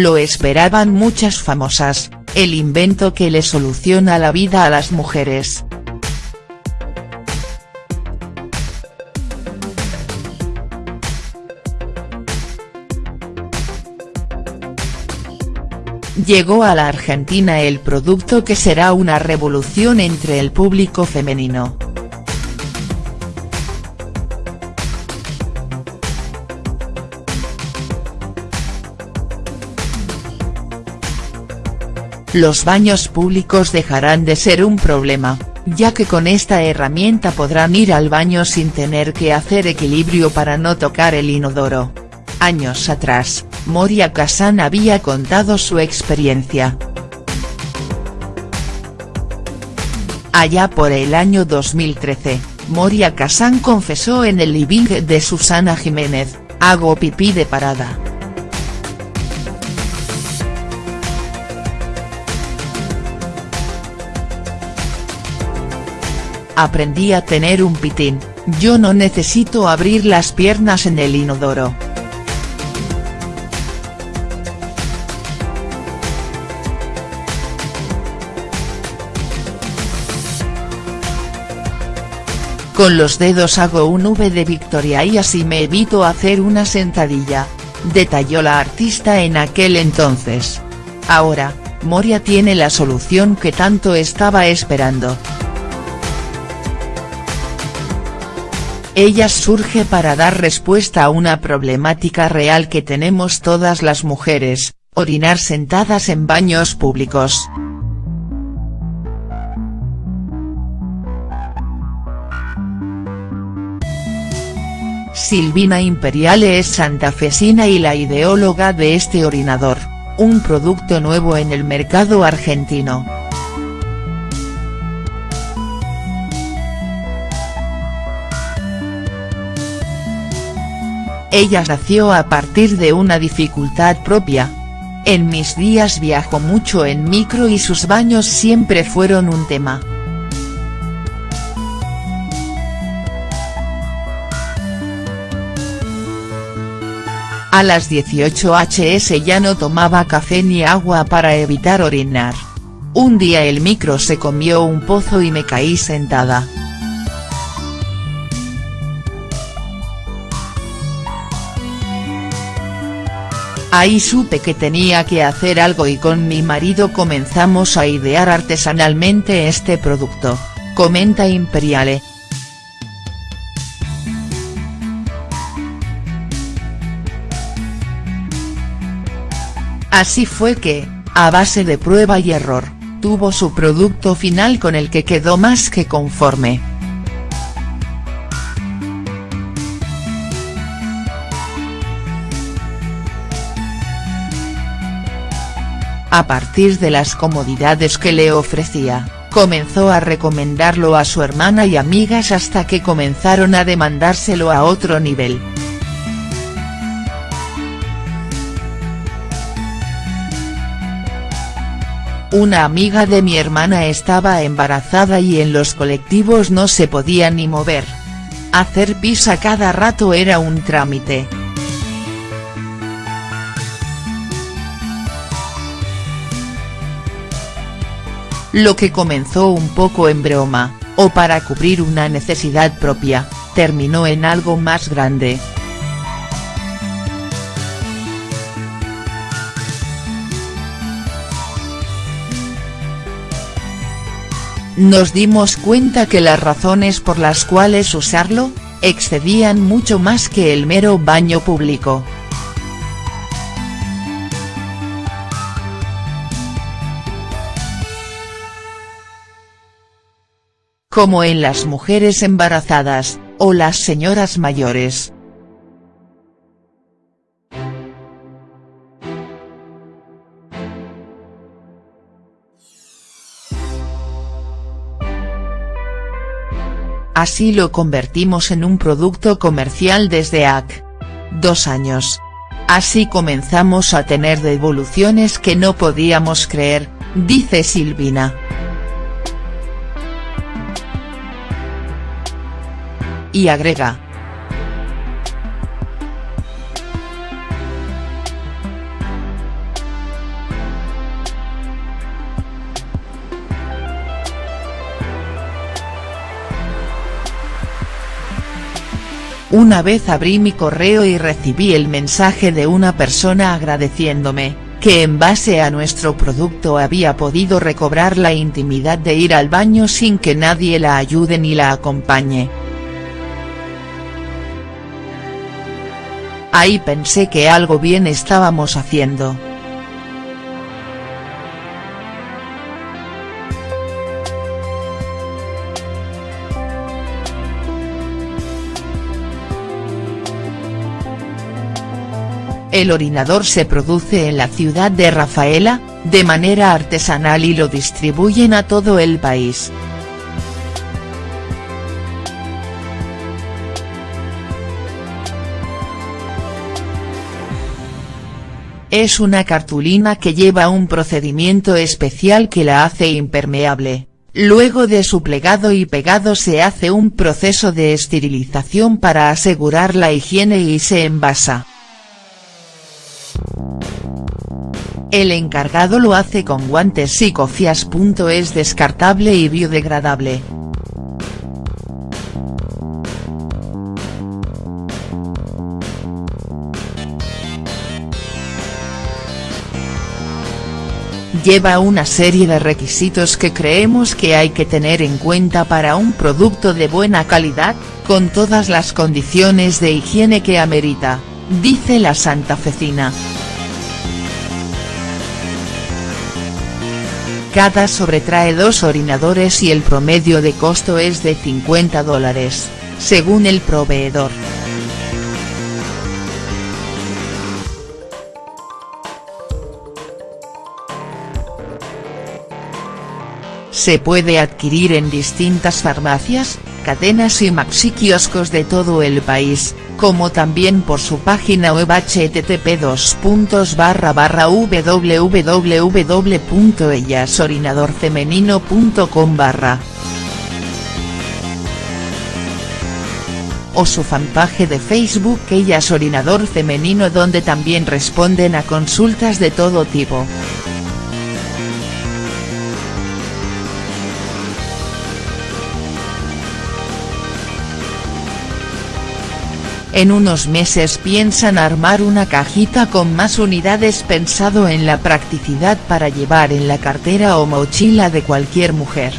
Lo esperaban muchas famosas, el invento que le soluciona la vida a las mujeres. Llegó a la Argentina el producto que será una revolución entre el público femenino. Los baños públicos dejarán de ser un problema, ya que con esta herramienta podrán ir al baño sin tener que hacer equilibrio para no tocar el inodoro. Años atrás, Moria Kazan había contado su experiencia. Allá por el año 2013, Moria Kazan confesó en el living de Susana Jiménez, hago pipí de parada. Aprendí a tener un pitín, yo no necesito abrir las piernas en el inodoro. Con los dedos hago un V de victoria y así me evito hacer una sentadilla, detalló la artista en aquel entonces. Ahora, Moria tiene la solución que tanto estaba esperando. Ella surge para dar respuesta a una problemática real que tenemos todas las mujeres, orinar sentadas en baños públicos. Silvina Imperiale es santafesina y la ideóloga de este orinador, un producto nuevo en el mercado argentino. Ella nació a partir de una dificultad propia. En mis días viajo mucho en micro y sus baños siempre fueron un tema. A las 18 hs ya no tomaba café ni agua para evitar orinar. Un día el micro se comió un pozo y me caí sentada. Ahí supe que tenía que hacer algo y con mi marido comenzamos a idear artesanalmente este producto, comenta Imperiale. Así fue que, a base de prueba y error, tuvo su producto final con el que quedó más que conforme. A partir de las comodidades que le ofrecía, comenzó a recomendarlo a su hermana y amigas hasta que comenzaron a demandárselo a otro nivel. Una amiga de mi hermana estaba embarazada y en los colectivos no se podía ni mover. Hacer pis a cada rato era un trámite. Lo que comenzó un poco en broma, o para cubrir una necesidad propia, terminó en algo más grande. Nos dimos cuenta que las razones por las cuales usarlo, excedían mucho más que el mero baño público. Como en las mujeres embarazadas, o las señoras mayores. Así lo convertimos en un producto comercial desde AC. Dos años. Así comenzamos a tener devoluciones que no podíamos creer, dice Silvina. y agrega. Una vez abrí mi correo y recibí el mensaje de una persona agradeciéndome, que en base a nuestro producto había podido recobrar la intimidad de ir al baño sin que nadie la ayude ni la acompañe. Ahí pensé que algo bien estábamos haciendo. El orinador se produce en la ciudad de Rafaela, de manera artesanal y lo distribuyen a todo el país. Es una cartulina que lleva un procedimiento especial que la hace impermeable. Luego de su plegado y pegado se hace un proceso de esterilización para asegurar la higiene y se envasa. El encargado lo hace con guantes y cofias. Es descartable y biodegradable. Lleva una serie de requisitos que creemos que hay que tener en cuenta para un producto de buena calidad, con todas las condiciones de higiene que amerita, dice la santafecina. Cada sobre trae dos orinadores y el promedio de costo es de 50 dólares, según el proveedor. Se puede adquirir en distintas farmacias, cadenas y maxi kioscos de todo el país, como también por su página web http www.ellasorinadorfemenino.com o su fanpage de Facebook Ellas Orinador Femenino donde también responden a consultas de todo tipo. En unos meses piensan armar una cajita con más unidades pensado en la practicidad para llevar en la cartera o mochila de cualquier mujer.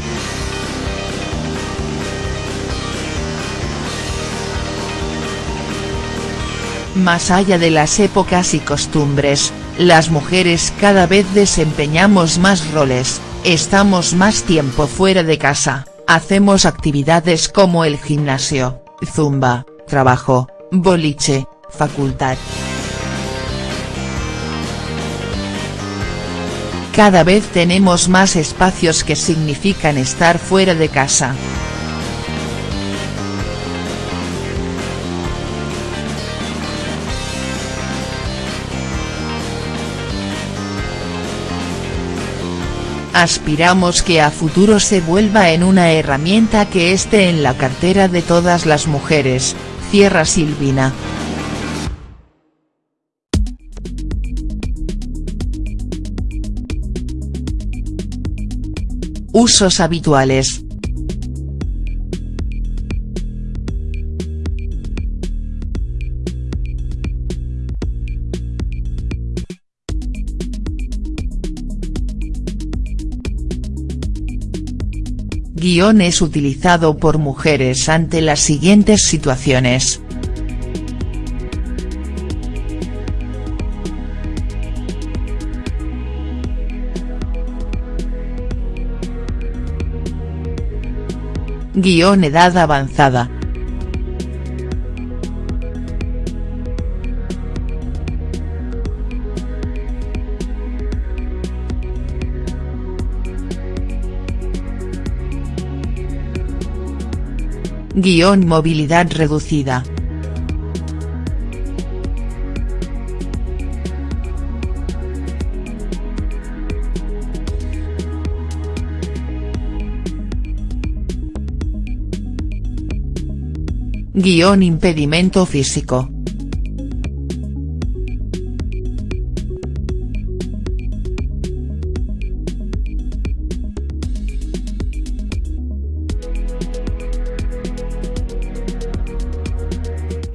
Más allá de las épocas y costumbres, las mujeres cada vez desempeñamos más roles, estamos más tiempo fuera de casa, hacemos actividades como el gimnasio, zumba, trabajo, boliche, facultad. Cada vez tenemos más espacios que significan estar fuera de casa. Aspiramos que a futuro se vuelva en una herramienta que esté en la cartera de todas las mujeres, Cierra Silvina. Usos habituales. Guión es utilizado por mujeres ante las siguientes situaciones. Guión edad avanzada. Guión movilidad reducida. Guión impedimento físico.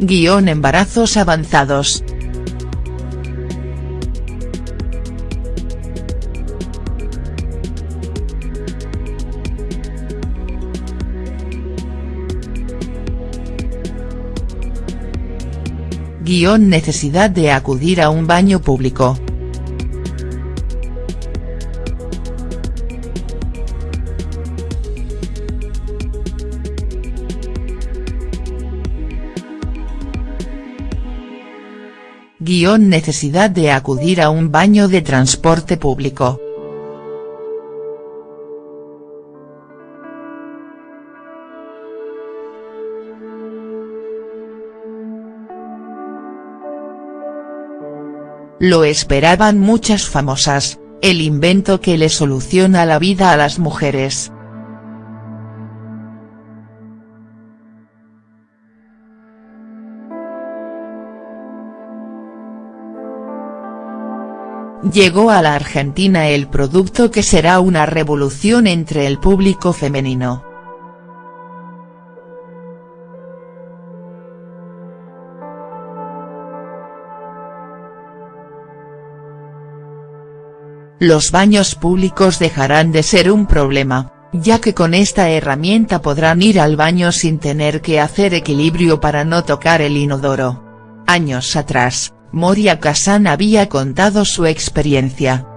Guión embarazos avanzados. Guión necesidad de acudir a un baño público. Guión necesidad de acudir a un baño de transporte público. Lo esperaban muchas famosas, el invento que le soluciona la vida a las mujeres. Llegó a la Argentina el producto que será una revolución entre el público femenino. Los baños públicos dejarán de ser un problema, ya que con esta herramienta podrán ir al baño sin tener que hacer equilibrio para no tocar el inodoro. Años atrás, Moria Kazan había contado su experiencia.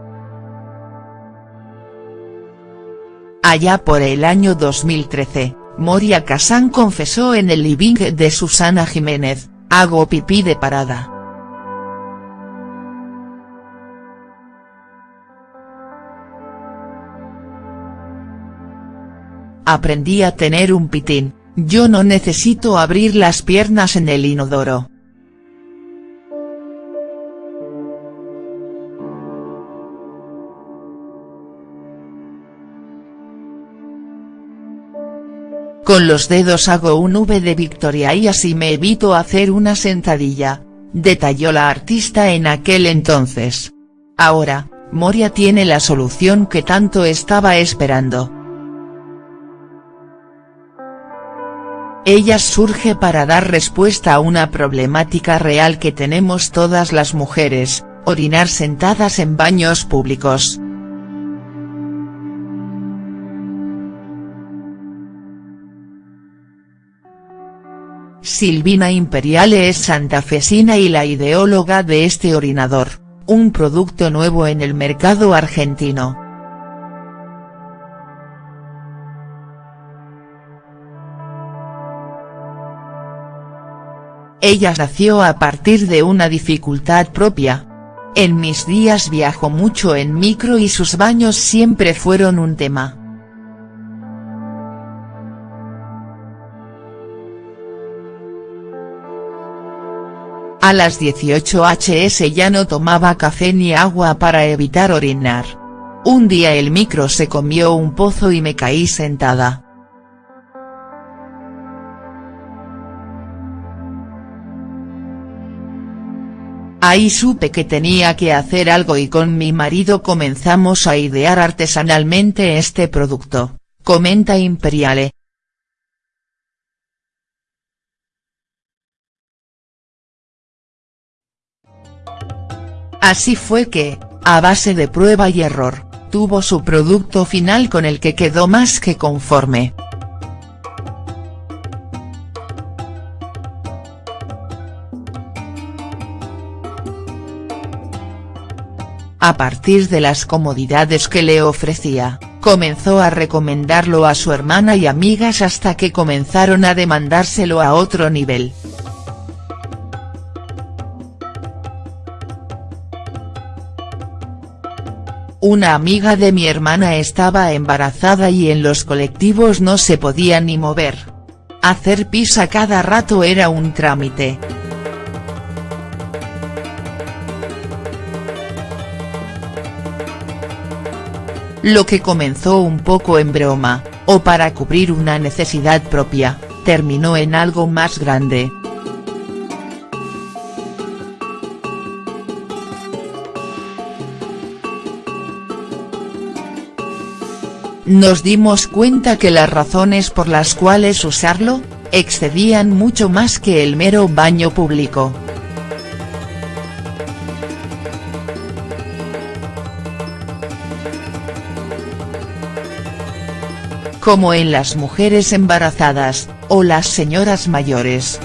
Allá por el año 2013, Moria Kazan confesó en el living de Susana Jiménez, hago pipí de parada. Aprendí a tener un pitín, yo no necesito abrir las piernas en el inodoro. Con los dedos hago un V de victoria y así me evito hacer una sentadilla, detalló la artista en aquel entonces. Ahora, Moria tiene la solución que tanto estaba esperando. Ella surge para dar respuesta a una problemática real que tenemos todas las mujeres, orinar sentadas en baños públicos. Silvina Imperiale es santafesina y la ideóloga de este orinador, un producto nuevo en el mercado argentino. Ella nació a partir de una dificultad propia. En mis días viajo mucho en micro y sus baños siempre fueron un tema. A las 18 hs ya no tomaba café ni agua para evitar orinar. Un día el micro se comió un pozo y me caí sentada. Ahí supe que tenía que hacer algo y con mi marido comenzamos a idear artesanalmente este producto, comenta Imperiale. Así fue que, a base de prueba y error, tuvo su producto final con el que quedó más que conforme. A partir de las comodidades que le ofrecía, comenzó a recomendarlo a su hermana y amigas hasta que comenzaron a demandárselo a otro nivel. Una amiga de mi hermana estaba embarazada y en los colectivos no se podía ni mover. Hacer pis a cada rato era un trámite. Lo que comenzó un poco en broma, o para cubrir una necesidad propia, terminó en algo más grande. Nos dimos cuenta que las razones por las cuales usarlo, excedían mucho más que el mero baño público. como en las mujeres embarazadas, o las señoras mayores.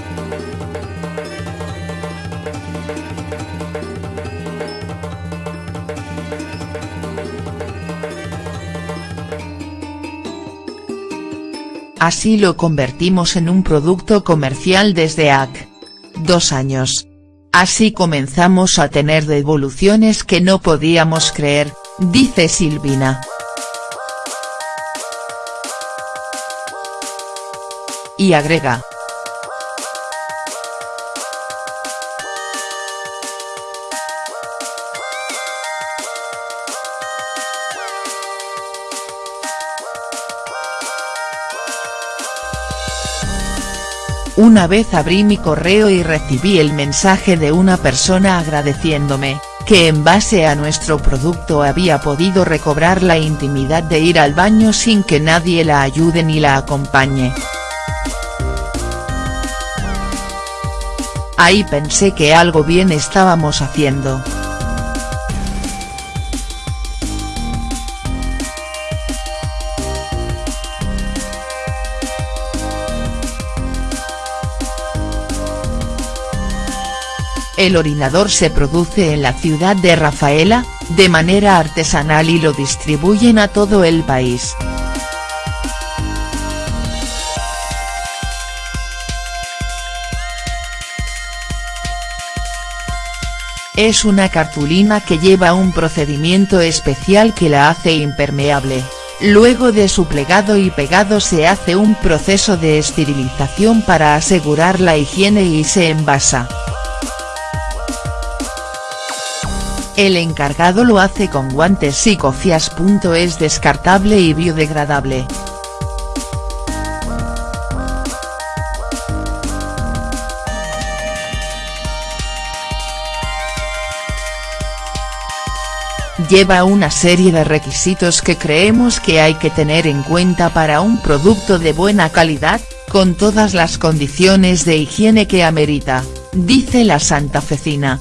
Así lo convertimos en un producto comercial desde AC. Dos años. Así comenzamos a tener devoluciones que no podíamos creer, dice Silvina. Y agrega. Una vez abrí mi correo y recibí el mensaje de una persona agradeciéndome, que en base a nuestro producto había podido recobrar la intimidad de ir al baño sin que nadie la ayude ni la acompañe. Ahí pensé que algo bien estábamos haciendo. El orinador se produce en la ciudad de Rafaela, de manera artesanal y lo distribuyen a todo el país. Es una cartulina que lleva un procedimiento especial que la hace impermeable. Luego de su plegado y pegado se hace un proceso de esterilización para asegurar la higiene y se envasa. El encargado lo hace con guantes y cofias. Es descartable y biodegradable. Lleva una serie de requisitos que creemos que hay que tener en cuenta para un producto de buena calidad, con todas las condiciones de higiene que amerita, dice la santafecina.